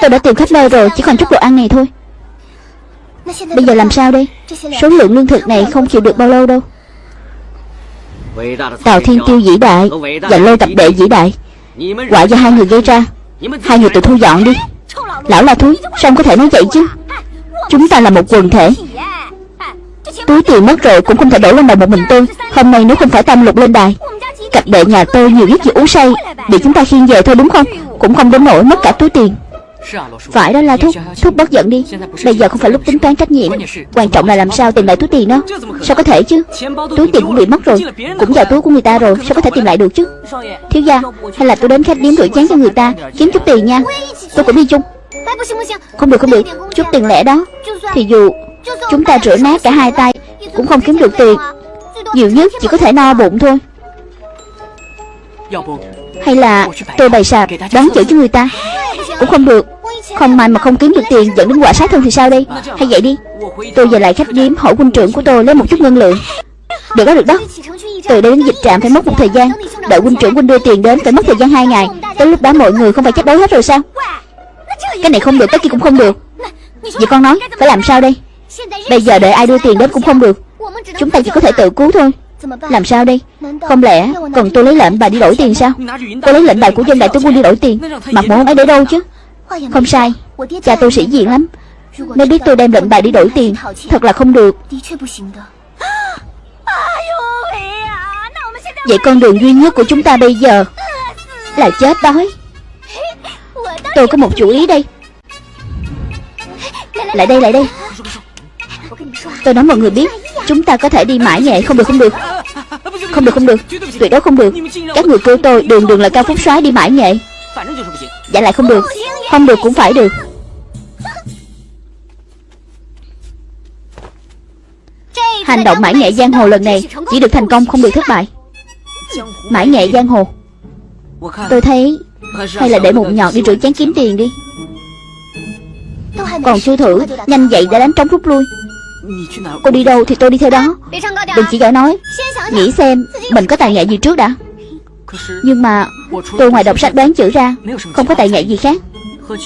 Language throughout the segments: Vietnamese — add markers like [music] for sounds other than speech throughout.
Tôi đã tìm khắp nơi rồi Chỉ còn chút đồ ăn này thôi. Bây giờ làm sao đây? Số lượng lương thực này không chịu được bao lâu đâu. Tào Thiên Tiêu vĩ đại Và lôi tập đệ vĩ đại. Quả do hai người gây ra. Hai người tự thu dọn đi. Lão la thúi Sao không có thể nói vậy chứ? Chúng ta là một quần thể. Túi tiền mất rồi cũng không thể đổ lên đầu một mình tôi. Hôm nay nếu không phải tam lục lên đài Cặp đệ nhà tôi nhiều nhất chỉ uống say Bị chúng ta khiêng về thôi đúng không? Cũng không đến nổi mất cả túi tiền Phải đó là Thúc. Thúc bất giận đi. Bây giờ không phải lúc tính toán trách nhiệm. Quan trọng là làm sao tìm lại túi tiền đó. Sao có thể chứ? Túi tiền cũng bị mất rồi. Cũng vào túi của người ta rồi. Sao có thể tìm lại được chứ? Thiếu gia Hay là tôi đến khách điếm rửa chén cho người ta Kiếm chút tiền nha. Tôi cũng đi chung. Không được không được. Chút tiền lẻ đó. Thì dù Chúng ta rửa nát cả hai tay Cũng không kiếm được tiền. Nhiều nhất chỉ có thể no bụng thôi hay là tôi bày sạp Đón chữ cho người ta? Cũng không được. Không may mà không kiếm được tiền dẫn đến quả sát thân thì sao đây? Hay vậy đi. Tôi về lại khách điếm hỏi quân trưởng của tôi lấy một chút ngân lượng. Được đó được đó. Từ đây đến dịch trạm phải mất một thời gian. Đợi quân trưởng quân đưa tiền đến phải mất thời gian hai ngày. Tới lúc đó mọi người không phải chết đói hết rồi sao? Cái này không được, cái kia cũng không được. Vậy con nói, phải làm sao đây? Bây giờ đợi ai đưa tiền đến cũng không được. Chúng ta chỉ có thể tự cứu thôi. Làm sao đây? Không lẽ cần tôi lấy lệnh bài đi đổi tiền sao? Cô lấy lệnh bài của dân đại tướng quân đi đổi tiền. Mặt mũi ông ấy để đâu chứ? Không sai. Cha tôi sĩ diện lắm. Nếu biết tôi đem lệnh bài đi đổi tiền. Thật là không được. Vậy con đường duy nhất của chúng ta bây giờ Là chết đói. Tôi có một chủ ý đây. Lại đây lại đây. Tôi nói mọi người biết Chúng ta có thể đi mãi nhẹ không được không được không được không được. Tuyệt đối không được. Các người kêu tôi, đường đường là cao phúc soái đi mãi nhẹ Dạ lại không được. Không được cũng phải được. Hành động mãi nghệ giang hồ lần này Chỉ được thành công không được thất bại. Mãi nghệ giang hồ. Tôi thấy Hay là để một nhọt đi rửa chán kiếm tiền đi. Còn chưa thử, Nhanh vậy đã đánh trống rút lui. Cô đi đâu thì tôi đi theo đó. Đừng chỉ giỏi nói Nghĩ xem mình có tài nghệ gì trước đã? Nhưng mà Tôi ngoài đọc sách đoán chữ ra Không có tài nghệ gì khác.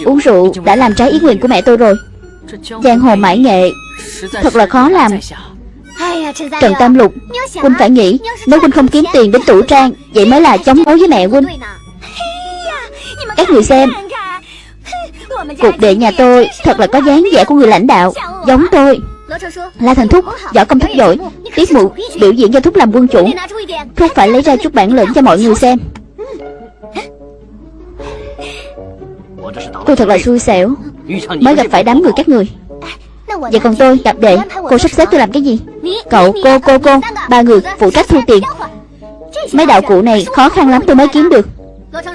Uống rượu đã làm trái ý nguyện của mẹ tôi rồi. Giang hồ mãi nghệ Thật là khó làm. Trần Tam Lục Huynh phải nghĩ Nếu Huynh không kiếm tiền đến tủ trang Vậy mới là chống đối với mẹ Huynh. Các người xem Cuộc đệ nhà tôi Thật là có dáng vẻ của người lãnh đạo Giống tôi La Thành Thúc Võ công thúc giỏi. Tiết mục biểu diễn cho Thúc làm quân chủ. Thúc phải lấy ra chút bản lĩnh cho mọi người xem. Tôi thật là xui xẻo. Mới gặp phải đám người các người. Vậy còn tôi gặp đệ Cô sắp xếp tôi làm cái gì? Cậu, cô, cô, cô Ba người phụ trách thu tiền. Mấy đạo cụ này khó khăn lắm tôi mới kiếm được.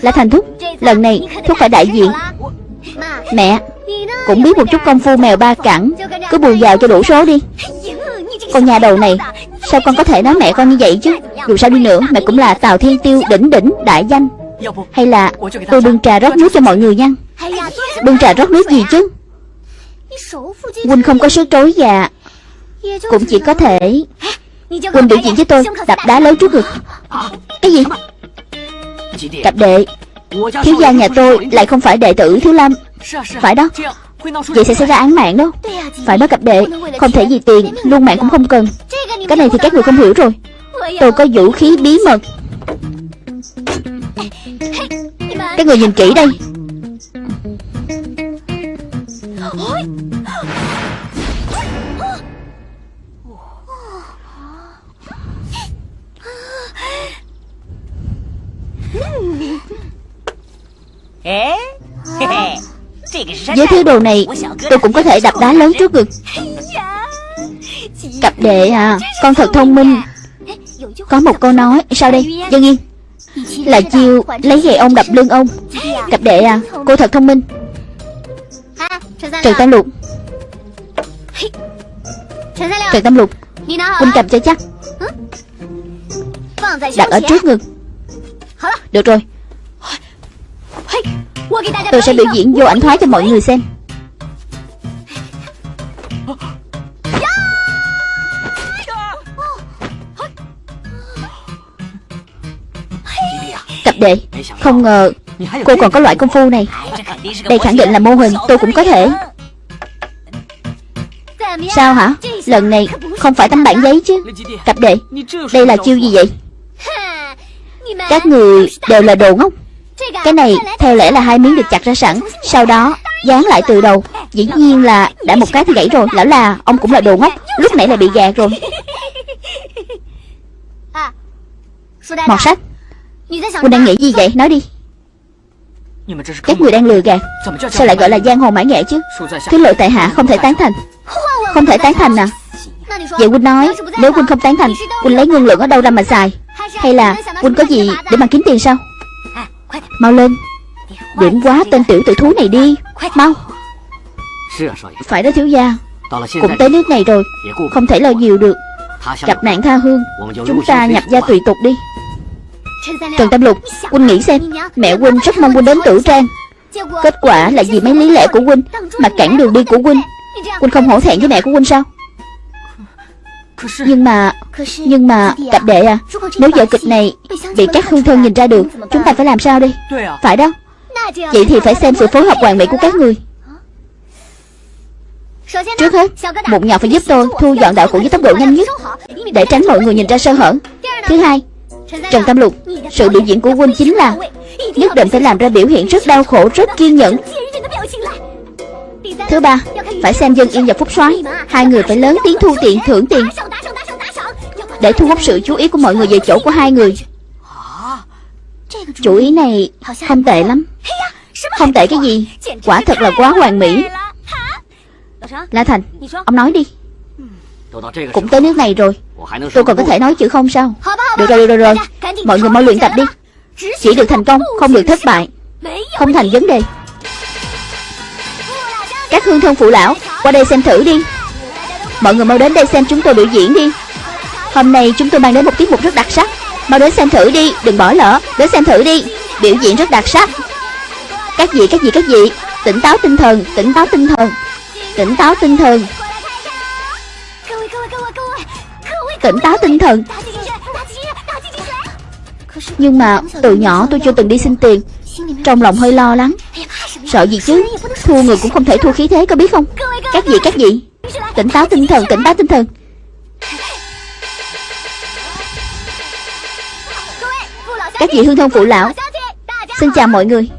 La Thành Thúc Lần này Thúc phải đại diện. Mẹ cũng biết một chút công phu mèo ba cẳng. Cứ bù vào cho đủ số đi. Con nhà đầu này, Sao con có thể nói mẹ con như vậy chứ? Dù sao đi nữa, mẹ cũng là Tào Thiên Tiêu, đỉnh đỉnh, đại danh. Hay là tôi bưng trà rót nước cho mọi người nha? Bưng trà rót nước gì chứ? Quỳnh không có sức trối già dạ. Cũng chỉ có thể Quỳnh biểu diễn với tôi, Đập đá lớn trước ngực. Cái gì? Cặp đệ. Thiếu gia nhà tôi lại không phải đệ tử Thiếu Lâm. Phải đó. Vậy sẽ xảy ra án mạng đó. Phải đó cặp đệ Không thể vì tiền Luôn mạng cũng không cần. Cái này thì các người không hiểu rồi. Tôi có vũ khí bí mật. Các người nhìn kỹ đây Với thứ đồ này Tôi cũng có thể đập đá lớn trước ngực. Cặp đệ à Con thật thông minh. Có một câu nói Sao đây? Dân yên Là chiêu lấy gậy ông đập lưng ông. Cặp đệ à Cô thật thông minh. Trần Tam Lục. Trần Tam Lục. Huynh cầm cho chắc. Đặt ở trước ngực. Được rồi Tôi sẽ biểu diễn vô ảnh thoái cho mọi người xem. Cặp đệ, Không ngờ Cô còn có loại công phu này. Đây khẳng định là mô hình, Tôi cũng có thể. Sao hả? Lần này không phải tấm bản giấy chứ. Cặp đệ, Đây là chiêu gì vậy? Các người đều là đồ ngốc. Cái này, theo lẽ là hai miếng được chặt ra sẵn, Sau đó dán lại từ đầu. Dĩ nhiên là đã một cái thì gãy rồi. Lão là, ông cũng là đồ ngốc. Lúc nãy là bị gạt rồi. Mọt sách. Quân đang nghĩ gì vậy? Nói đi. Các người đang lừa gạt. Sao lại gọi là giang hồ mãi nghệ chứ? Thứ lỗi tại hạ không thể tán thành. Không thể tán thành à? Vậy Quân nói, Nếu Quân không tán thành Quân lấy ngân lượng ở đâu ra mà xài? Hay là Quân có gì để mà kiếm tiền sao? Mau lên. Điểm quá tên tiểu tử thú này đi. Mau. Phải đó thiếu gia. Cũng tới nước này rồi. Không thể lo nhiều được. Gặp nạn tha hương. Chúng ta nhập gia tùy tục đi. Trần Tam Lục Huynh nghĩ xem Mẹ Huynh rất mong Huynh đến tử trang. Kết quả là vì mấy lý lẽ của Huynh Mà cản đường đi của Huynh. Huynh không hổ thẹn với mẹ của Huynh sao Nhưng mà Nhưng mà Cặp đệ à Nếu vở kịch này Bị các hương thân nhìn ra được Chúng ta phải làm sao đi Phải đó Vậy thì phải xem sự phối hợp hoàn mỹ của các người。Trước hết Một nhọc phải giúp tôi thu dọn đạo cụ với tốc độ nhanh nhất Để tránh mọi người nhìn ra sơ hở。Thứ hai Trần Tam Lục Sự biểu diễn của huynh chính là Nhất định phải làm ra biểu hiện rất đau khổ Rất kiên nhẫn Thứ ba Phải xem dân yên và phúc soái. Hai người phải lớn tiếng thu tiền thưởng tiền. Để thu hút sự chú ý của mọi người về chỗ của hai người. Chủ ý này không tệ lắm. Không tệ cái gì? Quả thật là quá hoàn mỹ. La Thành Ông nói đi. Cũng tới nước này rồi. Tôi còn có thể nói chữ không sao? Được rồi, được rồi, rồi. Mọi người mau luyện tập đi. Chỉ được thành công, không được thất bại. Không thành vấn đề. Các hương thân phụ lão Qua đây xem thử đi. Mọi người mau đến đây xem chúng tôi biểu diễn đi. Hôm nay chúng tôi mang đến một tiết mục rất đặc sắc. Mau đến xem thử đi, đừng bỏ lỡ Đến xem thử đi, biểu diễn rất đặc sắc. Các vị, các vị, các vị Tỉnh táo tinh thần, tỉnh táo tinh thần Tỉnh táo tinh thần. Tỉnh táo tinh thần. Nhưng mà từ nhỏ tôi chưa từng đi xin tiền Trong lòng hơi lo lắng. Sợ gì chứ? Thua người cũng không thể thua khí thế, có biết không? Các vị các vị. Tỉnh táo tinh thần, tỉnh táo tinh thần. Các vị hương thân phụ lão. Xin chào mọi người.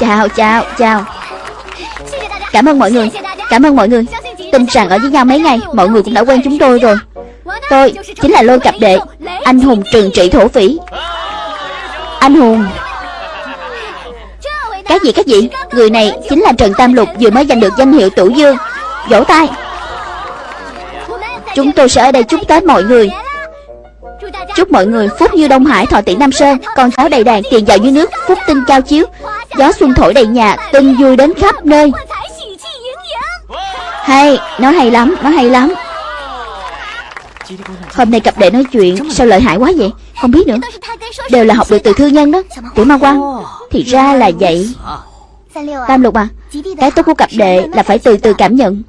Chào chào chào. Cảm ơn mọi người. Cảm ơn mọi người. Tin rằng ở với nhau mấy ngày, Mọi người cũng đã quen chúng tôi rồi. Tôi chính là lôi cặp đệ, Anh hùng trường trị thổ phỉ. Anh hùng. Các gì các gì? Người này chính là Trần Tam Lục Vừa mới giành được danh hiệu Tửu Dương. Vỗ tay. Chúng tôi sẽ ở đây chúc Tết mọi người. Chúc mọi người phúc như Đông Hải thọ tỷ Nam Sơn Con cháu đầy đàn tiền giàu như nước Phúc tinh cao chiếu. Gió xuân thổi đầy nhà Tinh vui đến khắp nơi. Hay, nó hay lắm, nó hay lắm. Hôm nay cặp đệ nói chuyện Sao lợi hại quá vậy? Không biết nữa. Đều là học được từ thư nhân đó. Tiểu ma quan Thì ra là vậy. Tam lục à Cái tốt của cặp đệ là phải từ từ cảm nhận.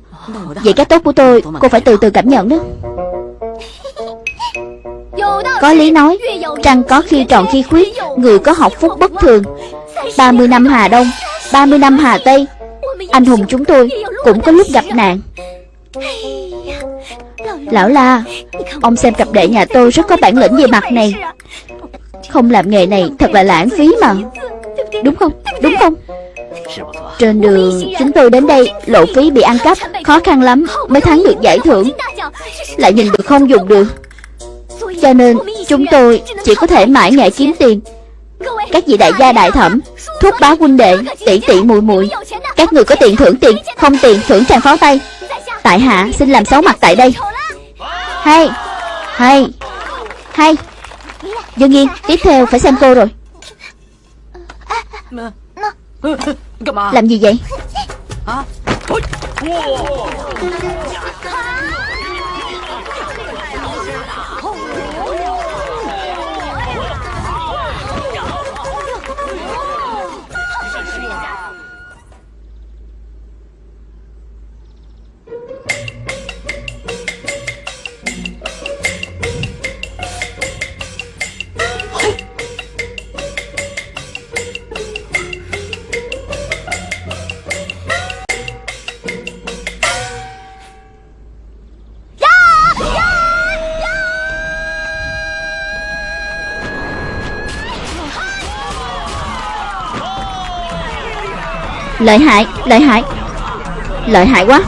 Vậy cái tốt của tôi Cô phải từ từ cảm nhận đó. Có lý nói Trăng có khi tròn khi khuyết Người có học phúc bất thường. 30 năm Hà Đông 30 năm Hà Tây anh hùng chúng tôi cũng có lúc gặp nạn Lão La, Ông xem cặp đệ nhà tôi rất có bản lĩnh về mặt này. Không làm nghề này thật là lãng phí mà. Đúng không? Đúng không? Trên đường chúng tôi đến đây, Lộ phí bị ăn cắp, Khó khăn lắm mới thắng được giải thưởng. Lại nhìn được không dùng được. Cho nên, chúng tôi chỉ có thể mãi nghệ kiếm tiền. Các vị đại gia đại thẩm Thúc bá huynh đệ, Tỷ tỷ muội muội, Các người có tiền thưởng tiền, Không tiền thưởng tràng pháo tay. Tại hạ, xin làm xấu mặt tại đây. Hay. Hay. Hay. Dương Nhiên Tiếp theo phải xem cô rồi. Làm gì vậy? Lợi hại Lợi hại. Lợi hại quá.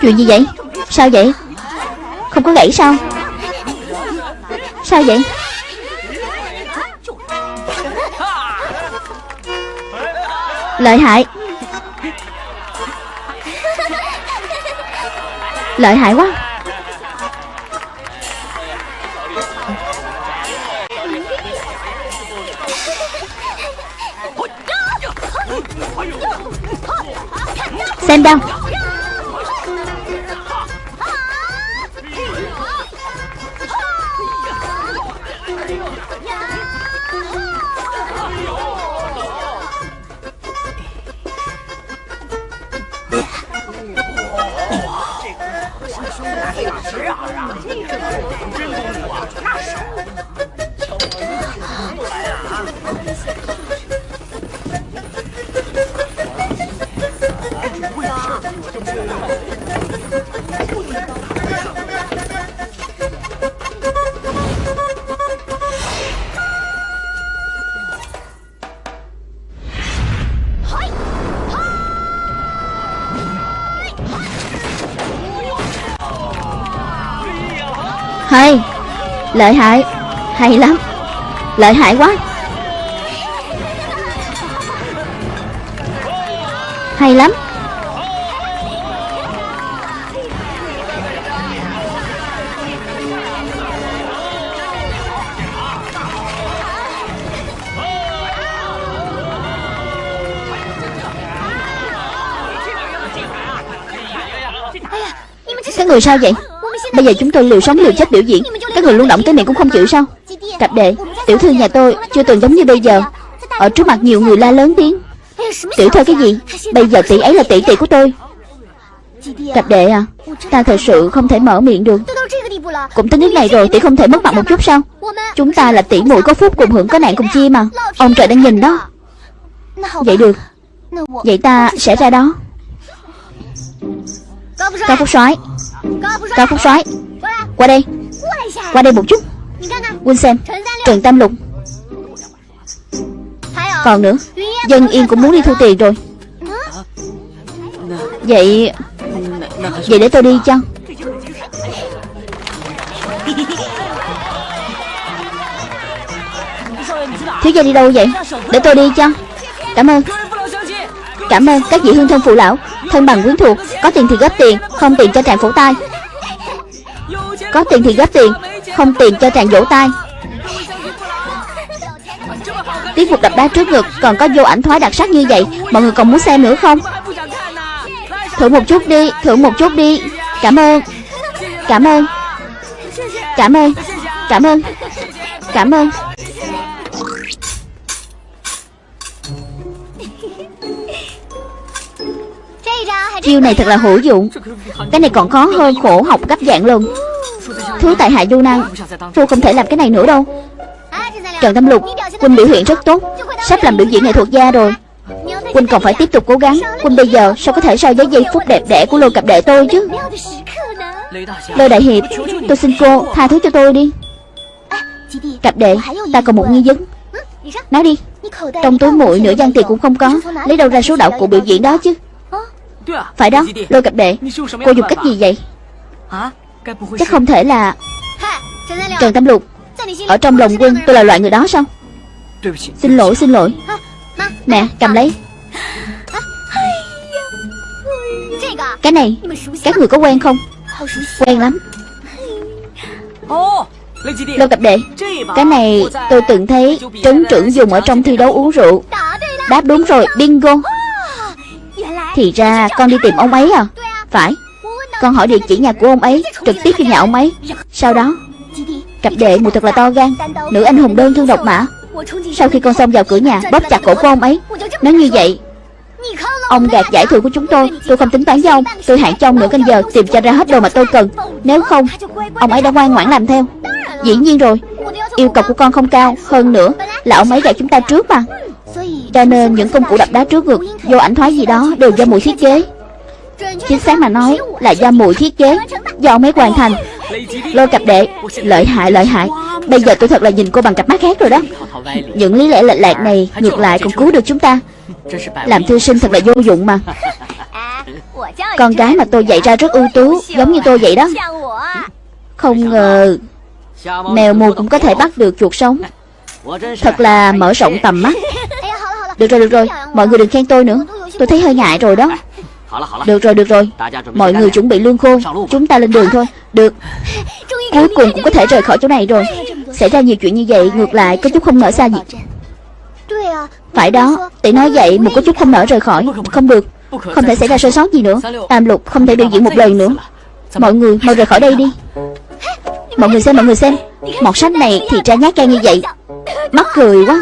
Chuyện gì vậy? Sao vậy? Không có gãy sao? Sao vậy? Lợi hại. Lợi hại quá. Xem đâu Hay Lợi hại. Hay lắm. Lợi hại quá. Hay lắm. Các người sao vậy Bây giờ chúng tôi liều sống liều chết biểu diễn. Các người luôn động tới miệng cũng không chịu sao? Cặp đệ, Tiểu thư nhà tôi chưa từng giống như bây giờ. Ở trước mặt nhiều người la lớn tiếng. Tiểu thư cái gì? Bây giờ tỷ ấy là tỷ tỷ của tôi. Cặp đệ à Ta thật sự không thể mở miệng được. Cũng tới nước này rồi, tỷ không thể mất mặt một chút sao? Chúng ta là tỷ muội có phúc cùng hưởng có nạn cùng chia mà. Ông trời đang nhìn đó. Vậy được. Vậy ta sẽ ra đó. Cao Phúc soái. Cao Phúc soái, Qua đây. Qua đây một chút. Quân xem Trần Tam Lục. Còn nữa, Dân Yên cũng muốn đi thu tiền rồi. Vậy Vậy để tôi đi chăng? Thiếu gia đi đâu vậy? Để tôi đi chăng? Cảm ơn. Cảm ơn các vị hương thân phụ lão. Thân bằng quyến thuộc, Có tiền thì góp tiền, Không tiền cho tràng phổ tai. Có tiền thì góp tiền, Không tiền cho tràng vỗ tai. Tiết mục đập đá trước ngực Còn có vô ảnh thoái đặc sắc như vậy. Mọi người còn muốn xem nữa không? Thử một chút đi, Thử một chút đi. Cảm ơn. Cảm ơn. Cảm ơn. Cảm ơn. Cảm ơn. Chiêu này thật là hữu dụng. Cái này còn khó hơn khổ học gấp dạng lần. Thứ tại hạ du năng. Phu không thể làm cái này nữa đâu. Trần Tâm Lục Quỳnh biểu hiện rất tốt. Sắp làm biểu diễn nghệ thuật gia rồi. Quỳnh còn phải tiếp tục cố gắng. Quỳnh bây giờ sao có thể so với giây phút đẹp đẽ của lô cặp đệ tôi chứ? Lô Đại Hiệp, Tôi xin cô tha thứ cho tôi đi. Cặp đệ, Ta còn một nghi vấn. Nói đi. Trong túi muội nửa gian tiền cũng không có. Lấy đâu ra số đạo cụ biểu diễn đó chứ? Phải đó Lôi cặp đệ Cô dùng cách gì vậy? Chắc không thể là Trần Tâm Lục. Ở trong lòng quân tôi là loại người đó sao? Xin lỗi xin lỗi. Nè cầm lấy. Cái này Các người có quen không? Quen lắm. Lô cặp đệ Cái này tôi từng thấy Trấn trưởng dùng ở trong thi đấu uống rượu. Đáp đúng rồi Bingo thì ra con đi tìm ông ấy à? Phải. Con hỏi địa chỉ nhà của ông ấy, Trực tiếp đi nhà ông ấy. Sau đó, Cặp đệ mùi thật là to gan, Nữ anh hùng đơn thương độc mã. Sau khi con xông vào cửa nhà, Bóp chặt cổ của ông ấy. Nói như vậy, Ông gạt giải thưởng của chúng tôi. Tôi không tính toán với ông. Tôi hạn trong nửa canh giờ Tìm cho ra hết đồ mà tôi cần. Nếu không, Ông ấy đã ngoan ngoãn làm theo. Dĩ nhiên rồi. Yêu cầu của con không cao, Hơn nữa Là ông ấy gạt chúng ta trước mà. Cho nên những công cụ đập đá trước ngực, Vô ảnh thoái gì đó đều do mùi thiết kế. Chính xác mà nói là do mùi thiết kế, Do ông ấy hoàn thành. Lôi cặp đệ, Lợi hại lợi hại. Bây giờ tôi thật là nhìn cô bằng cặp mắt khác rồi đó. Những lý lẽ lệch lạc này Ngược lại còn cứu được chúng ta. Làm thư sinh thật là vô dụng mà. Con gái mà tôi dạy ra rất ưu tú, Giống như tôi vậy đó. Không ngờ Mèo mù cũng có thể bắt được chuột sống. Thật là mở rộng tầm mắt. Được rồi được rồi. Mọi người đừng khen tôi nữa. Tôi thấy hơi ngại rồi đó. Được rồi được rồi. Mọi người chuẩn bị lương khô. Chúng ta lên đường thôi. Được. Cuối cùng cũng có thể rời khỏi chỗ này rồi. Xảy ra nhiều chuyện như vậy, Ngược lại, có chút không nở xa gì Phải đó. Tỷ nói vậy một có chút không nở rời khỏi. Không được. Không thể xảy ra sơ sót gì nữa. Tam lục không thể biểu diễn một lần nữa. Mọi người mau rời khỏi đây đi. Mọi người xem, mọi người xem. Một sách này thì ra nhát gan như vậy. Mắc cười quá.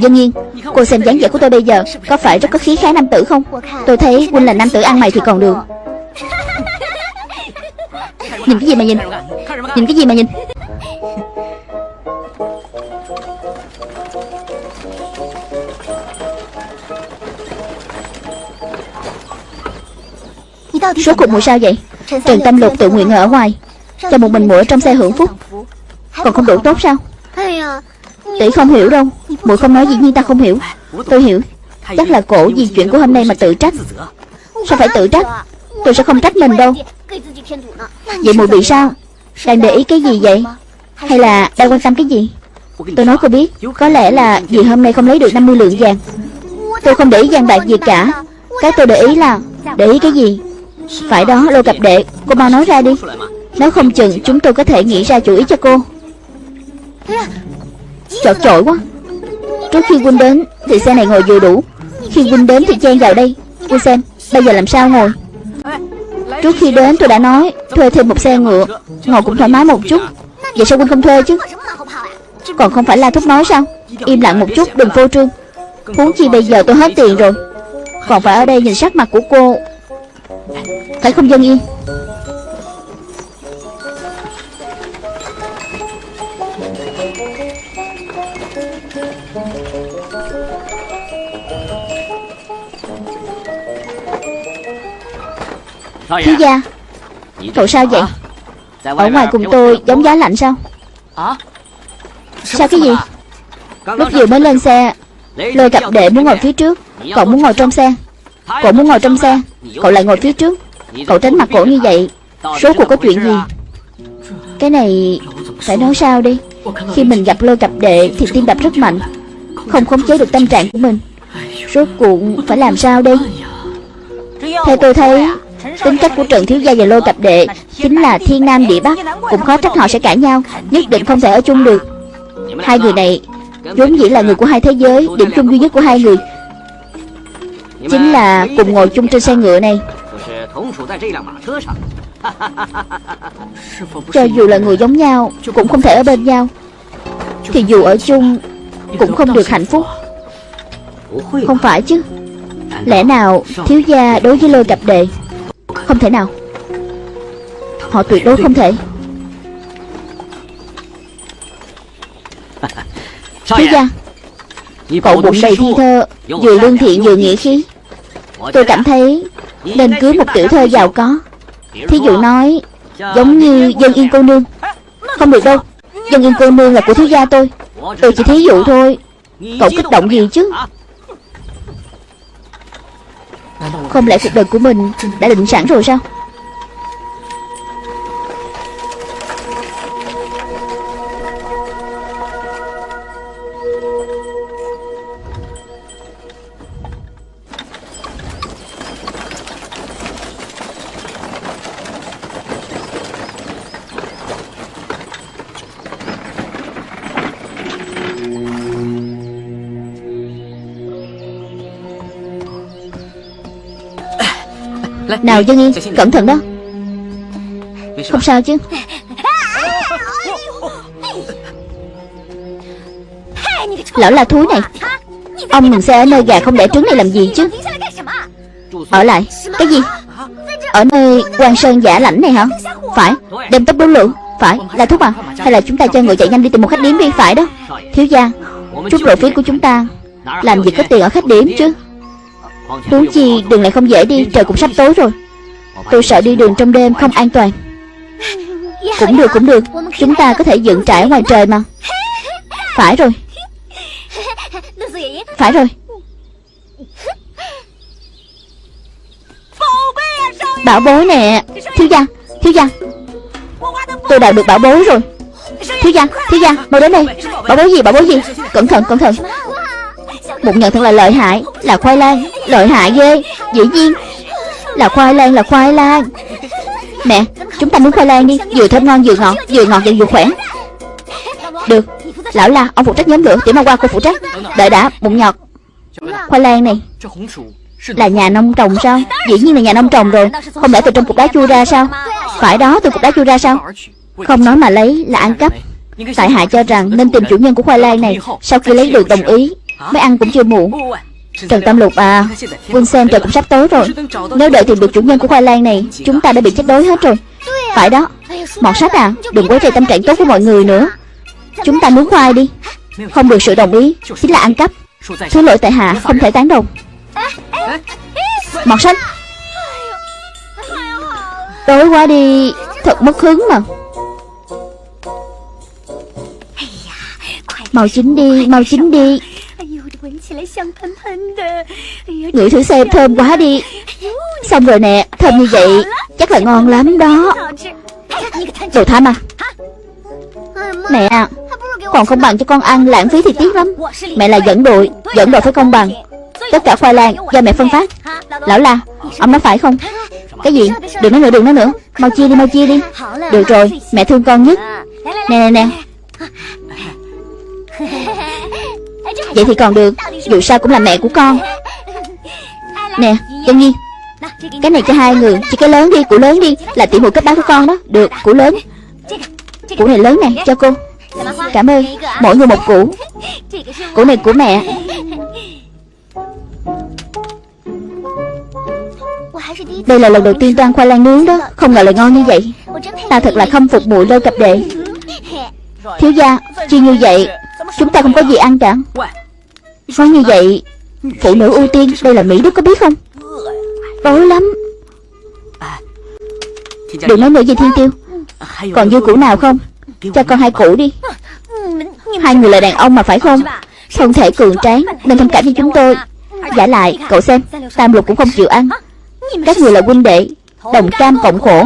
Dân nhiên, Cô xem dáng vẻ của tôi bây giờ Có phải rất có khí khái nam tử không? Tôi thấy quynh là nam tử ăn mày thì còn được. Nhìn cái gì mà nhìn? Nhìn cái gì mà nhìn? Số cuộc mùi sao vậy? Trần Tâm Lục tự nguyện ở ngoài Cho một mình muội trong xe hưởng phúc. Còn không đủ tốt sao? Tỷ không hiểu đâu muội không nói dĩ nhiên ta không hiểu. Tôi hiểu Chắc là cổ vì chuyện của hôm nay mà tự trách. Sao phải tự trách? Tôi sẽ không trách mình đâu. Vậy muội bị sao? Đang để ý cái gì vậy? Hay là đang quan tâm cái gì? Tôi nói cô biết Có lẽ là vì hôm nay không lấy được 50 lượng vàng. Tôi không để ý vàng bạc gì cả. Cái tôi để ý là Để ý cái gì phải đó, lô cặp đệ, Cô mau nói ra đi. Nếu không chừng, chúng tôi có thể nghĩ ra chủ ý cho cô. Chọt chội quá. Trước khi Quynh đến, Thì xe này ngồi vừa đủ. Khi Quynh đến thì chen vào đây. Quynh xem, Bây giờ làm sao ngồi? Trước khi đến, tôi đã nói, Thuê thêm một xe ngựa. Ngồi cũng thoải mái một chút. Vậy sao Quynh không thuê chứ? Còn không phải là thúc nói sao? Im lặng một chút, đừng phô trương. Huống chi bây giờ tôi hết tiền rồi. Còn phải ở đây nhìn sắc mặt của cô. Phải không dân yên? Thiếu gia Cậu sao vậy? Ở ngoài cùng tôi giống giá lạnh sao? Sao cái gì? Lúc vừa mới lên xe. Lôi cặp đệ muốn ngồi phía trước. Cậu muốn ngồi trong xe. Cậu muốn ngồi trong xe Cậu lại ngồi phía trước. Cậu tránh mặt cổ như vậy, Số cuộc có chuyện gì? Cái này Phải nói sao đi? Khi mình gặp lôi cặp đệ Thì tim đập rất mạnh, Không khống chế được tâm trạng của mình. Rốt cuộc phải làm sao đi Theo tôi thấy, Tính cách của Trần Thiếu Gia và Lôi Cặp Đệ Chính là thiên nam địa bắc, Cũng khó trách họ sẽ cãi nhau, Nhất định không thể ở chung được. Hai người này vốn dĩ là người của hai thế giới, Điểm chung duy nhất của hai người Chính là cùng ngồi chung trên xe ngựa này. Cho dù là người giống nhau Cũng không thể ở bên nhau. Thì dù ở chung Cũng không được hạnh phúc. Không phải chứ? Lẽ nào thiếu gia đối với lôi cặp đệ không thể nào? Họ tuyệt đối không thể. Thiếu gia Cậu bụng đầy thi thơ Vừa lương thiện vừa nghĩa khí Tôi cảm thấy Nên cưới một tiểu thơ giàu có. Thí dụ nói Giống như dân yên cô nương. Không được đâu Dân yên cô nương là của thiếu gia tôi. Tôi chỉ thí dụ thôi. Cậu kích động gì chứ? Không lẽ cuộc đời của mình đã định sẵn rồi sao Nào Dân Yên Cẩn thận đó. Không sao chứ. Lão là thúi này. Ông mình xe ở nơi gà không đẻ trứng này làm gì chứ? Ở lại. Cái gì? Ở nơi quan sơn giả lãnh này hả? Phải. Đem tốc đấu lượng Phải. Là thuốc à Hay là chúng ta cho người chạy nhanh đi tìm một khách điếm đi. Phải đó. Thiếu gia Chút lộ phí của chúng ta Làm gì có tiền ở khách điếm chứ Huống chi đường lại không dễ đi Trời cũng sắp tối rồi. Tôi sợ đi đường trong đêm không an toàn. Cũng được cũng được. Chúng ta có thể dựng trại ngoài trời mà. Phải rồi. Phải rồi. Bảo bối nè. Thiếu gia Thiếu gia. Tôi đào được bảo bối rồi. Thiếu gia Thiếu gia Mau đến đây. Bảo bối gì Bảo bối gì? Cẩn thận Cẩn thận. Một nhận thật là lợi hại Là khoai lang Lợi hại ghê. Dĩ nhiên Là khoai lang Là khoai lang. Mẹ, Chúng ta nướng khoai lang đi. Vừa thơm ngon, vừa ngọt Vừa ngọt và vừa khỏe. Được. Lão la, Ông phụ trách nhóm lửa. Tiểu ma qua cô phụ trách. Đợi đã, Bụng nhọt. Khoai lang này Là nhà nông trồng sao? Dĩ nhiên là nhà nông trồng rồi. Không lẽ từ trong cục đá chui ra sao? Phải đó, từ cục đá chui ra sao? Không nói mà lấy là ăn cắp. Tại hạ cho rằng nên tìm chủ nhân của khoai lang này. Sau khi lấy được đồng ý, Mới ăn cũng chưa muộn. Trần Tam Lục à Vương xem trời cũng sắp tối rồi. Nếu đợi tìm được chủ nhân của khoai lang này, Chúng ta đã bị chết đói hết rồi. Phải đó, Mọt sách à Đừng quấy rầy tâm trạng tốt của mọi người nữa. Chúng ta nướng khoai đi. Không được sự đồng ý, Chính là ăn cắp. Thứ lỗi tại hạ, không thể tán đồng. Mọt sách. Tối quá đi, Thật mất hứng mà. Mau chín đi, Mau chín đi. Ngửi thử xem, thơm quá đi. Xong rồi nè, Thơm như vậy Chắc là ngon lắm đó. Đồ tham à Mẹ, Còn không bằng cho con ăn lãng phí thì tiếc lắm. Mẹ là dẫn đội Dẫn đội phải công bằng. Tất cả khoai lang do mẹ phân phát. Lão la, Ông nói phải không? Cái gì? Đừng nói nữa, đừng nói nữa. Mau chia đi, mau chia đi. Được rồi, Mẹ thương con nhất. Nè nè nè. Vậy thì còn được. Dù sao cũng là mẹ của con. Nè Dân Nhi, Cái này cho hai người. Chỉ cái lớn đi Củ lớn đi, Là tỷ muội cấp bá của con đó. Được Củ lớn. Củ này lớn nè Cho cô. Cảm ơn. Mỗi người một củ. Củ này của mẹ. Đây là lần đầu tiên tôi ăn khoai lang nướng đó. Không ngờ lại ngon như vậy. Ta thật là khâm phục muội lâu cặp đệ. Thiếu gia, Chi như vậy Chúng ta không có gì ăn cả. Nói như vậy, Phụ nữ ưu tiên, Đây là Mỹ Đức có biết không? Tối lắm. Đừng nói nữa gì Thiên Tiêu. Còn dư củ nào không? Cho con hai củ đi. Hai người là đàn ông mà phải không? Thân thể cường tráng, Nên thông cảm cho chúng tôi. Giả lại, cậu xem, Tam lục cũng không chịu ăn. Các người là huynh đệ, Đồng cam cộng khổ.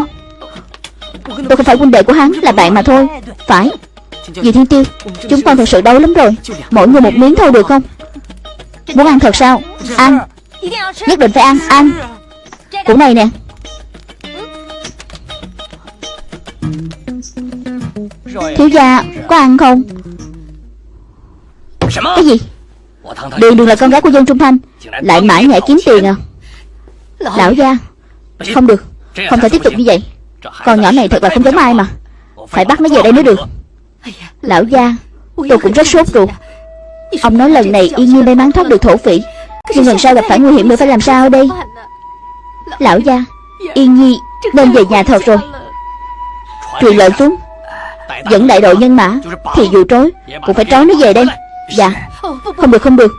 Tôi không phải huynh đệ của hắn, Là bạn mà thôi. Phải. Dì Thiên Tiêu Chúng con thật sự đói lắm rồi. Mỗi người một miếng thôi được không? Muốn ăn thật sao? Ăn. Nhất định phải ăn. Ăn. Củ này nè. Thiếu gia Có ăn không? Cái gì? Đường đường là con gái của dân Trung Thanh. Lại mãi nhảy kiếm tiền à? Lão gia. Không được. Không thể tiếp tục như vậy. Con nhỏ này thật là không giống ai mà. Phải bắt nó về đây mới được Lão gia, Tôi cũng rất sốt ruột. Ông nói lần này yên nhiên may mắn thoát được thổ phỉ, Nhưng lần sau gặp phải nguy hiểm nữa phải làm sao đây? Lão gia Yên nhi nên về nhà thật rồi. Truyền lệnh xuống, Dẫn đại đội nhân mã, Thì dù trối Cũng phải trói nó về đây. Dạ Không được không được.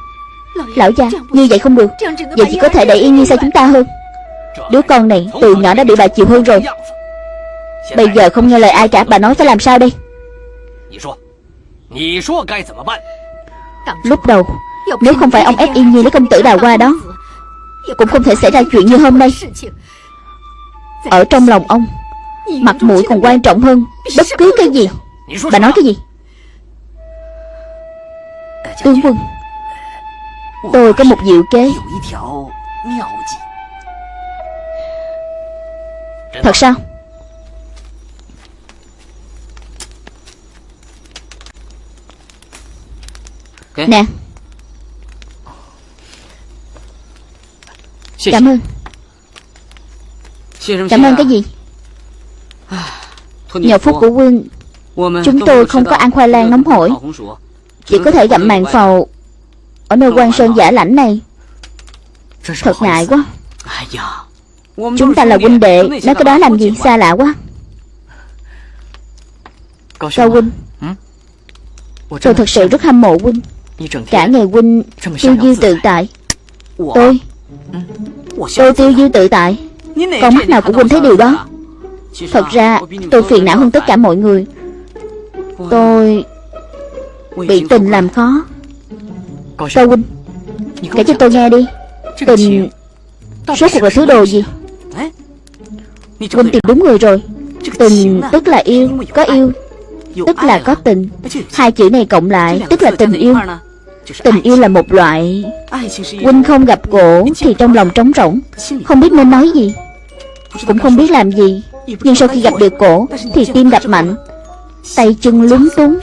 Lão gia Như vậy không được. Vậy chỉ có thể đẩy Yên Nhi xa chúng ta hơn. Đứa con này từ nhỏ đã bị bà chịu hơn rồi. Bây giờ không nghe lời ai cả, Bà nói phải làm sao đây? Lúc đầu Nếu không phải ông ép Yên Nhi lấy công tử đào qua đó Cũng không thể xảy ra chuyện như hôm nay. Ở trong lòng ông Mặt mũi còn quan trọng hơn Bất cứ cái gì. Bà nói cái gì? Tướng quân Tôi có một diệu kế. Thật sao Nè. Cảm ơn. Cảm ơn cái gì? Nhờ phúc của quân Chúng tôi không có ăn khoai lang nóng hổi. Chỉ có thể gặm màn phầu Ở nơi quan sơn giả lãnh này. Thật ngại quá. Chúng ta là huynh đệ Nói cái đó làm gì? xa lạ quá. Cao huynh Tôi thật sự rất hâm mộ huynh Cả ngày huynh tiêu diêu tự tại. Tôi. Tôi tiêu diêu tự tại. Con mắt nào của huynh thấy điều đó. Thật ra tôi phiền não hơn tất cả mọi người. Tôi Bị tình làm khó. Cao huynh? Kể cho tôi nghe đi. Tình Số cuộc là thứ đồ gì? Huynh tìm đúng người rồi. Tình tức là yêu Có yêu Tức là có tình. Hai chữ này cộng lại Tức là tình yêu. Tình yêu là một loại Huynh không gặp cổ Thì trong lòng trống rỗng. Không biết nên nói gì. Cũng không biết làm gì. Nhưng sau khi gặp được cổ Thì tim đập mạnh. Tay chân lúng túng.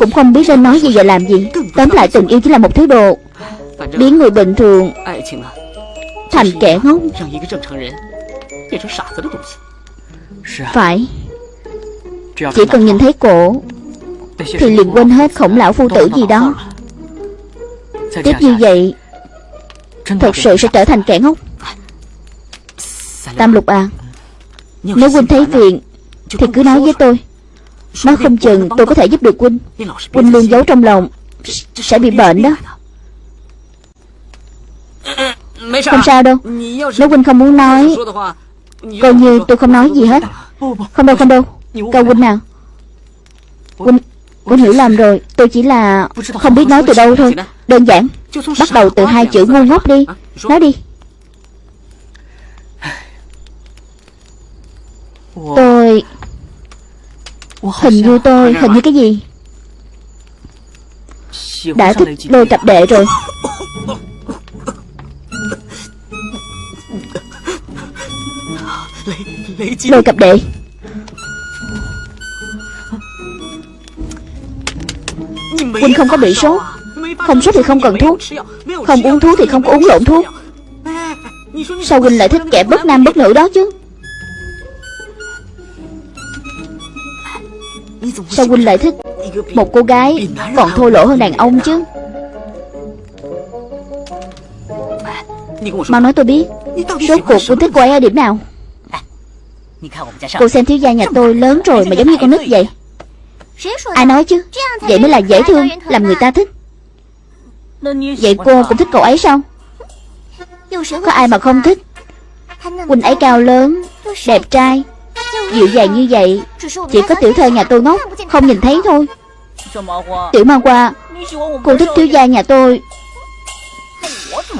Cũng không biết nên nói gì và làm gì. Tóm lại tình yêu chỉ là một thứ đồ Biến người bình thường Thành kẻ ngốc. Phải Chỉ cần nhìn thấy cổ Thì liền quên hết khổng lão phu tử gì đó. Tiếp như vậy Thật sự sẽ trở thành kẻ ngốc. Tam lục à Nếu huynh thấy phiền Thì cứ nói với tôi. Nói không chừng tôi có thể giúp được huynh Huynh luôn giấu trong lòng Sẽ bị bệnh đó. Không sao đâu. Nếu huynh không muốn nói Coi như tôi không nói gì hết. Không đâu không đâu Cao huynh nào? Huynh Huynh hiểu lầm rồi. Tôi chỉ là không biết nói từ đâu thôi. Đơn giản. Bắt đầu từ hai chữ ngu ngốc đi. Nói đi. Tôi Hình như tôi Hình như cái gì? Đã thích lôi cặp đệ rồi. Lôi cặp đệ Huynh không có bị sốt. Không sốt thì không cần thuốc. Không uống thuốc thì không có uống lộn thuốc. Sao Huynh lại thích kẻ bất nam bất nữ đó chứ? Sao Huynh lại thích Một cô gái còn thô lỗ hơn đàn ông chứ? Mau nói tôi biết. Rốt cuộc Huynh thích cô ấy ở điểm nào? Cô xem thiếu gia nhà tôi lớn rồi mà giống như con nít vậy. Ai nói chứ? Vậy mới là dễ thương, Làm người ta thích. Vậy cô cũng thích cậu ấy sao? Có ai mà không thích? Quỳnh ấy cao lớn, Đẹp trai. Dịu dàng như vậy, Chỉ có tiểu thơ nhà tôi ngốc, Không nhìn thấy thôi. Tiểu mang qua Cô thích thiếu gia nhà tôi.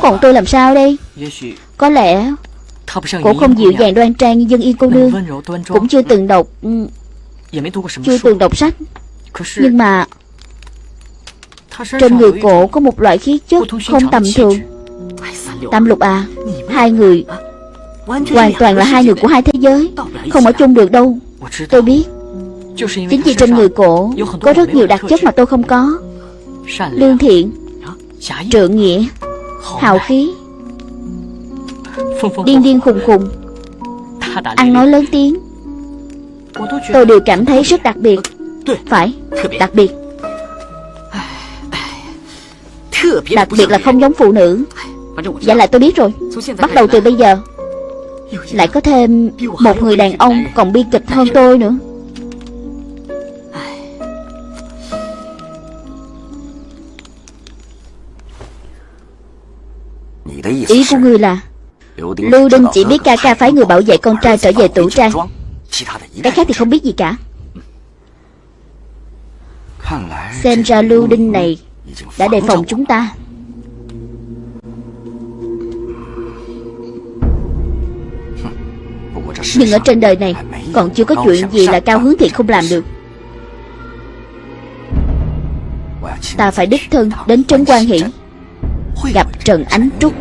Còn tôi làm sao đây? Có lẽ Cô không dịu dàng đoan trang như dân yên cô nương. Cũng chưa từng đọc ừ, chưa từng đọc sách. Nhưng mà Trên người cổ có một loại khí chất Không tầm thường. Tam lục à Hai người Hoàn toàn là hai người của hai thế giới. Không ở chung được đâu. Tôi biết. Chính vì trên người cổ Có rất nhiều đặc chất mà tôi không có. Lương thiện Trượng nghĩa Hào khí. [laughs] Điên điên khùng khùng. [laughs] Ăn nói lớn tiếng Tôi đều cảm thấy rất đặc biệt. Phải, đặc biệt. Đặc biệt là không giống phụ nữ. Dạ lại tôi biết rồi. Bắt đầu từ bây giờ. Lại có thêm một người đàn ông còn bi kịch hơn tôi nữa. Ý của ngươi là Lưu Đinh chỉ biết ca ca phái người bảo vệ con trai trở về tủ trang cái khác thì không biết gì cả. Xem ra Lưu Đinh này Đã đề phòng chúng ta. Nhưng ở trên đời này Còn chưa có chuyện gì là cao hướng thiện không làm được. Ta phải đích thân đến Trấn quan Hiển, Gặp Trần Ánh Trúc.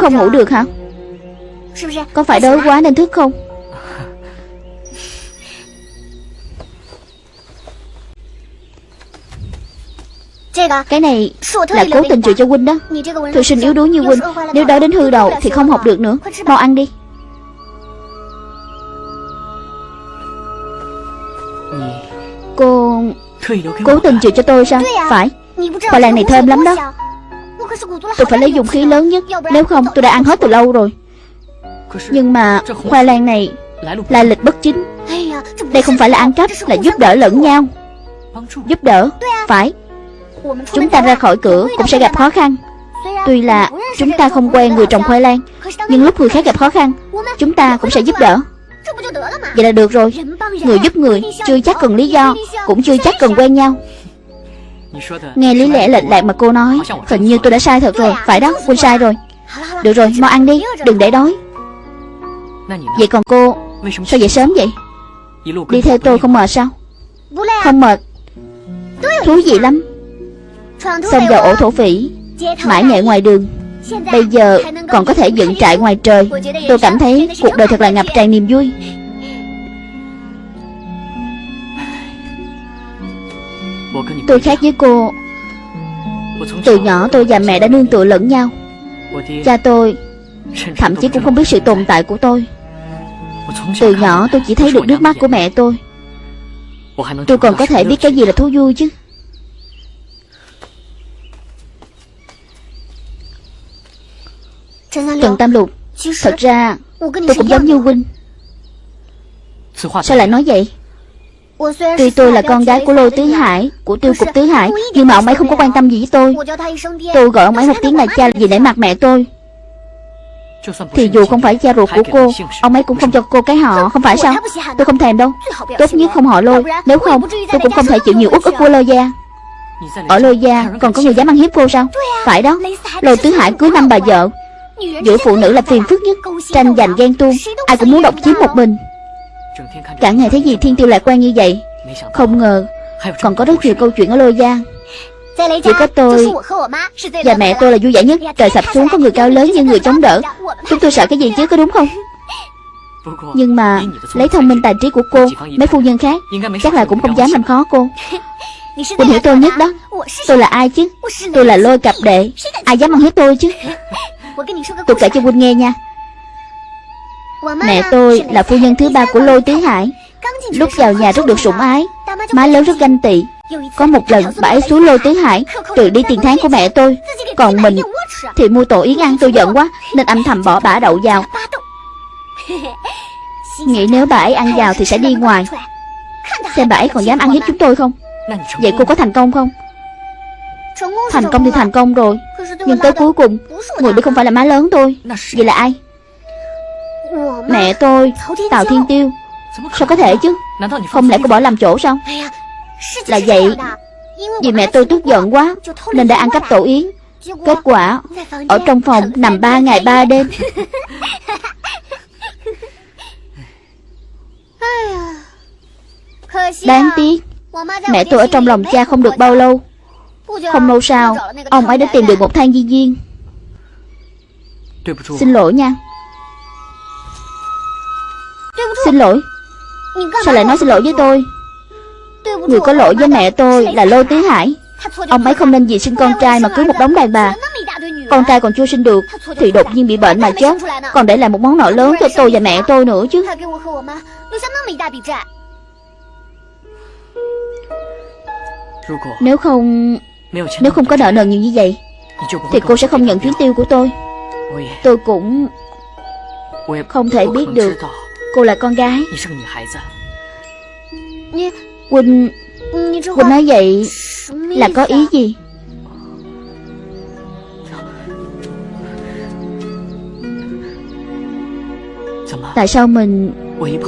không ngủ được hả? Có phải đói quá nên thức không? Cái này là cố tình chữa cho huynh đó. Thư sinh yếu đuối như huynh. Nếu đói đến hư đầu thì không học được nữa. Mau ăn đi. Cô Cố tình chữa cho tôi sao? Phải. Khoai lang này thơm lắm đó. Tôi phải lấy dùng khí lớn nhất. Nếu không, tôi đã ăn hết từ lâu rồi. Nhưng mà khoai lang này Là lịch bất chính. Đây không phải là ăn cắp, Là giúp đỡ lẫn nhau. Giúp đỡ, Phải. Chúng ta ra khỏi cửa cũng sẽ gặp khó khăn. Tuy là chúng ta không quen người trồng khoai lang, Nhưng lúc người khác gặp khó khăn, Chúng ta cũng sẽ giúp đỡ. Vậy là được rồi. Người giúp người chưa chắc cần lý do, Cũng chưa chắc cần quen nhau. Nghe lý lẽ lệch lạc mà cô nói Hình như tôi đã sai thật rồi Phải đó, quên sai rồi. Được rồi, mau ăn đi, đừng để đói. Vậy còn cô Sao dậy sớm vậy? Đi theo tôi không mệt sao? Không mệt. Thú vị lắm. Xông vào ổ thổ phỉ Mãi nhẹ ngoài đường. Bây giờ còn có thể dựng trại ngoài trời. Tôi cảm thấy cuộc đời thật là ngập tràn niềm vui. Tôi khác với cô. Từ nhỏ tôi và mẹ đã nương tựa lẫn nhau. Cha tôi Thậm chí cũng không biết sự tồn tại của tôi. Từ nhỏ tôi chỉ thấy được nước mắt của mẹ tôi. Tôi còn có thể biết cái gì là thú vui chứ? Trần Tam Lục, Thật ra tôi cũng giống như huynh. Sao lại nói vậy? Tuy tôi là con gái của Lôi Tứ Hải Của Tiêu Cục Tứ Hải Nhưng mà ông ấy không có quan tâm gì với tôi. Tôi gọi ông ấy một tiếng là cha vì để mặt mẹ tôi. Thì dù không phải cha ruột của cô Ông ấy cũng không cho cô cái họ Không phải sao? Tôi không thèm đâu. Tốt nhất không họ Lôi. Nếu không tôi cũng không thể chịu nhiều uất ức của Lôi Gia. Ở Lôi Gia còn có người dám ăn hiếp cô sao? Phải đó. Lôi Tứ Hải cưới năm bà vợ Giữa phụ nữ là phiền phức nhất Tranh giành ghen tuông Ai cũng muốn độc chiếm một mình Cả ngày thấy gì thiên tiêu lạc quan như vậy? Không ngờ Còn có rất nhiều câu chuyện ở lôi giang Chỉ có tôi Và mẹ tôi là vui vẻ nhất. Trời sập xuống có người cao lớn như người chống đỡ. Chúng tôi sợ cái gì chứ có đúng không? Nhưng mà Lấy thông minh tài trí của cô Mấy phu nhân khác Chắc là cũng không dám làm khó cô. [laughs] Cô hiểu tôi nhất đó. Tôi là ai chứ? Tôi là lôi cặp đệ. Ai dám ăn hiếp tôi chứ? Tôi kể cho Huynh nghe nha Mẹ tôi là phu nhân thứ ba của Lôi Tứ Hải. Lúc vào nhà rất được sủng ái. Má lớn rất ganh tị. Có một lần, bà ấy xuống Lôi Tứ Hải, Trừ đi tiền tháng của mẹ tôi. Còn mình thì mua tổ yến ăn, tôi giận quá, Nên âm thầm bỏ bả đậu vào. Nghĩ nếu bà ấy ăn vào thì sẽ đi ngoài. Xem bà ấy còn dám ăn hiếp chúng tôi không? Vậy cô có thành công không? Thành công thì thành công rồi. Nhưng tới cuối cùng, Người đi không phải là má lớn tôi. Vậy là ai? Mẹ tôi Tào Thiên Tiêu. Sao có thể chứ? Không lẽ cô bỏ làm chỗ sao? Là vậy. Vì [laughs] [laughs] mẹ tôi tức giận quá Nên đã ăn cắp tổ yến. Kết quả Ở trong phòng nằm ba ngày ba đêm. Đáng tiếc Mẹ tôi ở trong lòng cha không được bao lâu. Không lâu sau Ông ấy đã tìm được một thang di viên. Xin lỗi nha Xin lỗi. Sao lại nói xin lỗi với tôi? Người có lỗi với mẹ tôi là Lô Tứ Hải. Ông ấy không nên vì sinh con trai mà cưới một đống đàn bà. Con trai còn chưa sinh được, Thì đột nhiên bị bệnh mà chết. Còn để lại một món nợ lớn cho tôi và mẹ tôi nữa chứ. Nếu không Nếu không có nợ nần nhiều như vậy, Thì cô sẽ không nhận chuyến tiêu của tôi. Tôi cũng Không thể biết được Cô là con gái. Quỳnh Quỳnh nói vậy Là có ý gì? Tại sao mình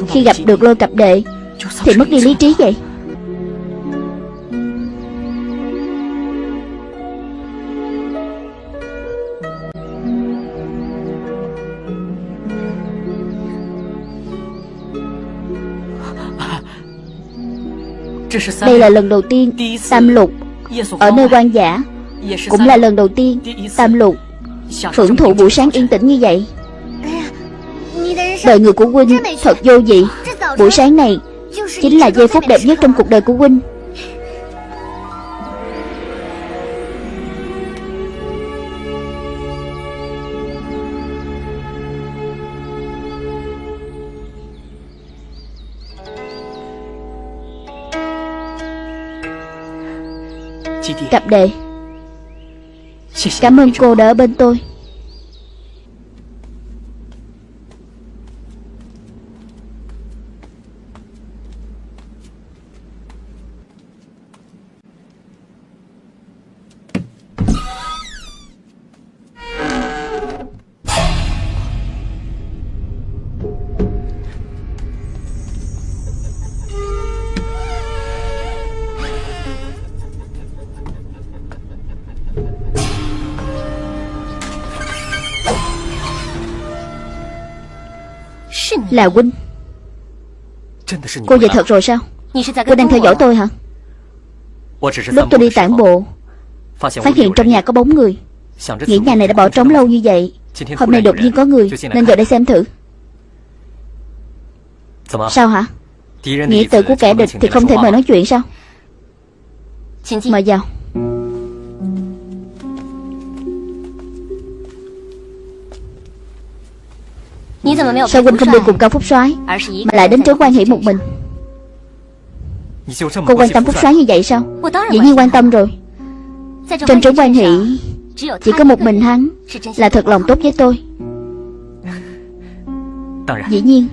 Khi gặp được lôi cặp đệ Thì mất đi lý trí vậy Đây là lần đầu tiên Tam Lục Ở nơi quan giả. Cũng là lần đầu tiên Tam Lục Hưởng thụ buổi sáng yên tĩnh như vậy. Đời người của Huynh thật vô vị Buổi sáng này Chính là giây phút đẹp nhất trong cuộc đời của Huynh Cặp đệ. Cảm ơn cô đã ở bên tôi Là huynh Cô về thật rồi sao? Cô đang theo dõi tôi hả? Lúc tôi đi tản bộ, Phát hiện trong nhà có bóng người. Nghĩ nhà này đã bỏ trống lâu như vậy, Hôm nay đột nhiên có người, Nên vào đây xem thử. Sao hả? Nghĩ tự của kẻ địch thì không thể mời nói chuyện sao? Mời vào. Sao huynh không đi cùng Cao Phúc soái Mà lại đến trấn quan hỷ một mình? Cô quan tâm Phúc soái? như vậy sao? Dĩ nhiên quan tâm. rồi. Trên trấn quan hỷ Chỉ có một mình hắn Là thật lòng tốt với tôi. Dĩ nhiên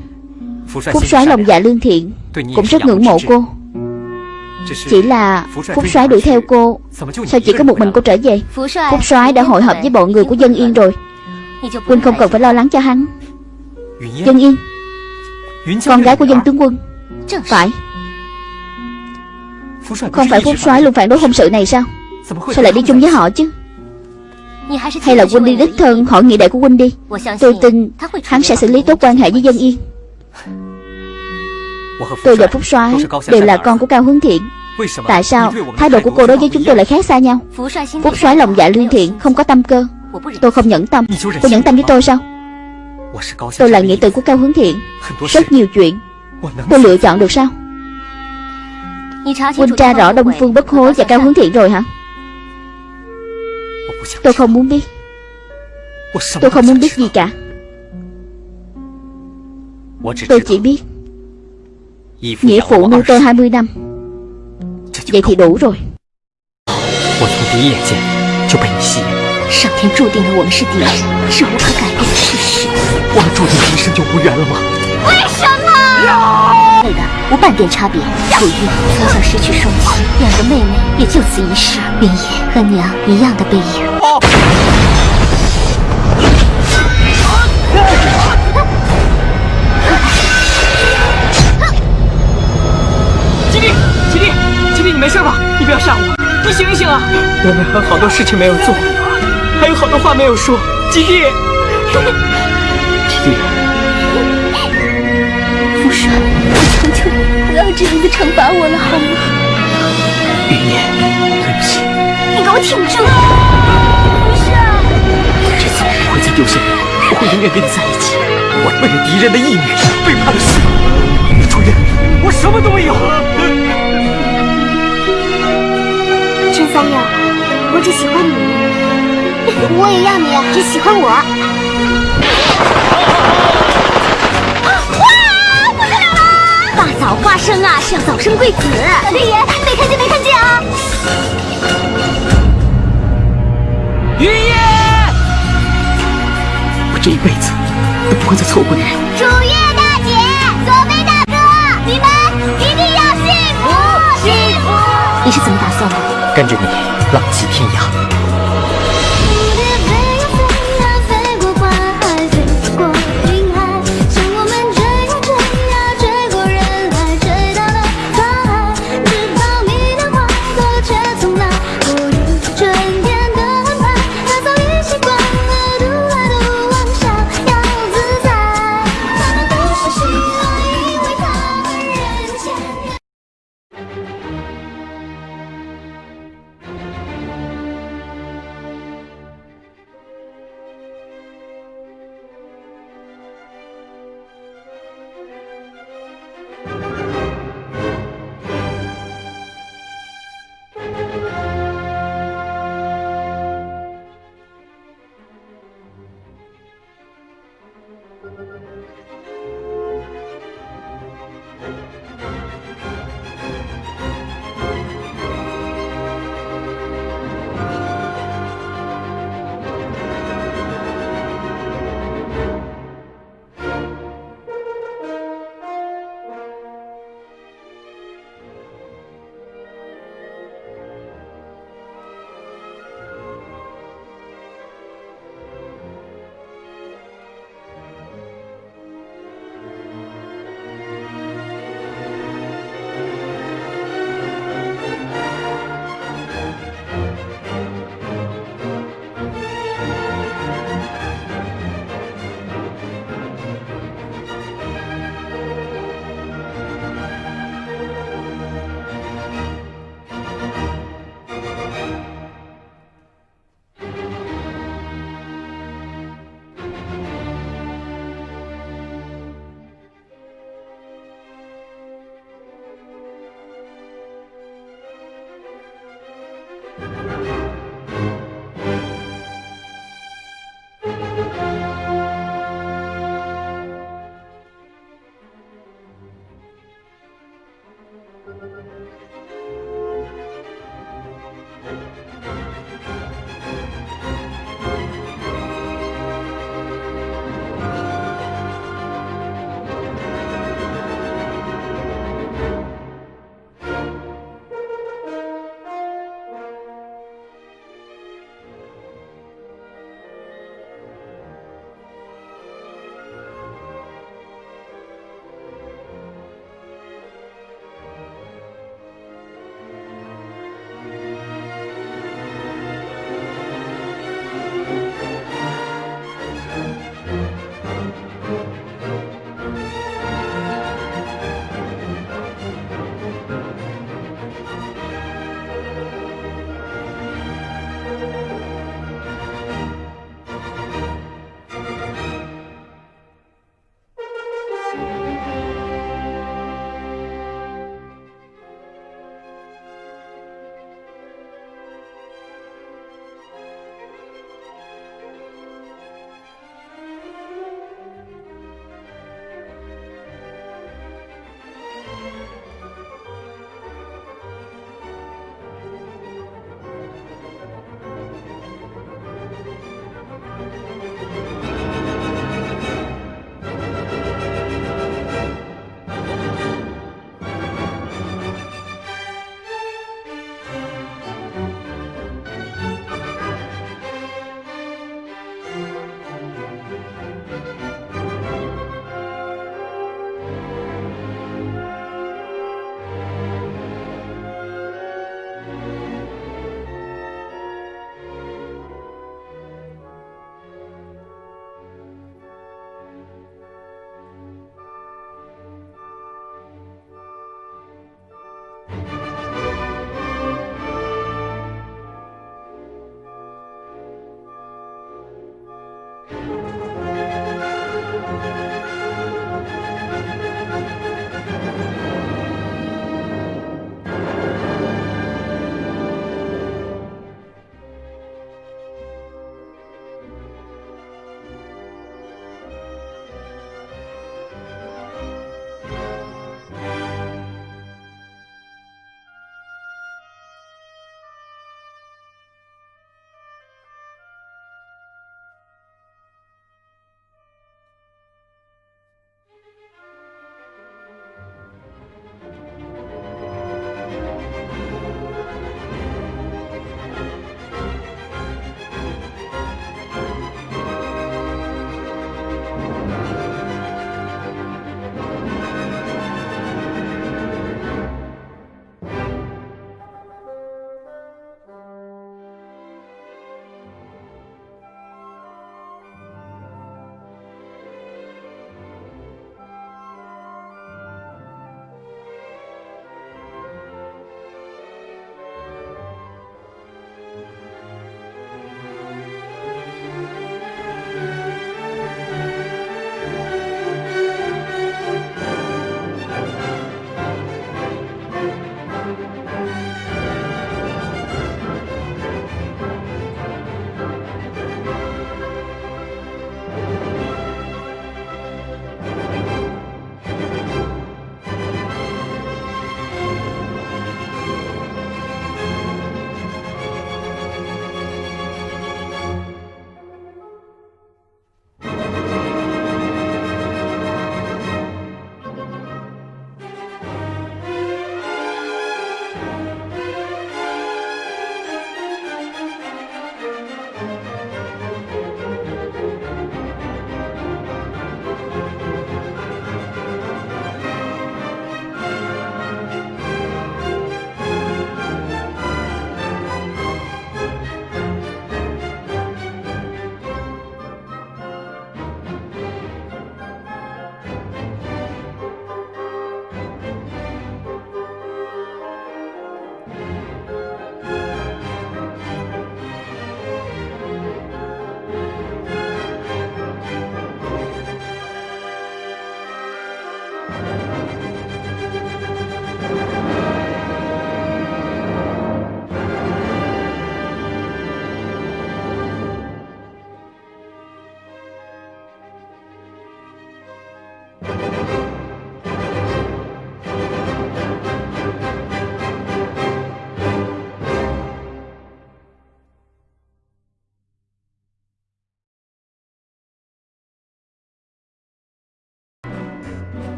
Phúc soái lòng dạ lương thiện Cũng rất ngưỡng mộ cô. Chỉ là Phúc soái đuổi theo cô Sao chỉ có một mình cô trở về? Phúc soái đã hội họp với bọn người của dân yên rồi. Huynh không cần phải lo lắng cho hắn Dân Yên Con gái của dân tướng quân. Phải. Không phải Phúc soái luôn phản đối hôn sự này sao? Sao lại đi chung với họ chứ? Hay là huynh đi đích thân hỏi nghị đệ của huynh đi. Tôi tin hắn sẽ xử lý tốt quan hệ với dân Yên. Tôi và Phúc soái đều là con của Cao Hướng Thiện. Tại sao thái độ của cô đối với chúng tôi lại khác xa nhau? Phúc soái lòng dạ lương thiện Không có tâm cơ. Tôi không nhẫn tâm. Cô nhẫn tâm với tôi sao Tôi là nghĩa tử của Cao Hướng Thiện Rất nhiều chuyện Tôi lựa chọn được sao Huynh tra rõ Đông Phương Bất Hối và Cao Hướng Thiện rồi hả Tôi không muốn biết Tôi không muốn biết gì cả Tôi chỉ biết Nghĩa phụ nuôi tôi 20 năm Vậy thì đủ rồi 我从第一眼见就被你吸引， 上天注定了我们是敌人，是无可改变的事实。我们注定一生就无缘了吗？为什么？配的无半点差别。楚玉从小失去双亲，两个妹妹也就此一世。云野和娘一样的背影。你没事吧？你不要吓我，你醒一醒啊！我们还有好多事情没有做，话没有说，吉弟。吉弟，福帅，我求求你不要这样子惩罚我了，好吗？云烟，对不起。你给我挺住！这次我不会再丢下你，我会永远跟你在一起。我为了敌人的义女背叛了师母，主人，我什么都没有。陈三友，我只喜欢你，我也要你只喜欢我。大早花生啊，是要早生贵子。六爷，没看见，没看见啊！云爷，我这一辈子都不会再错过你。楚月大姐，左飞大哥，你们一定要幸福，幸福！你是怎么打算的？跟着你，浪迹天涯。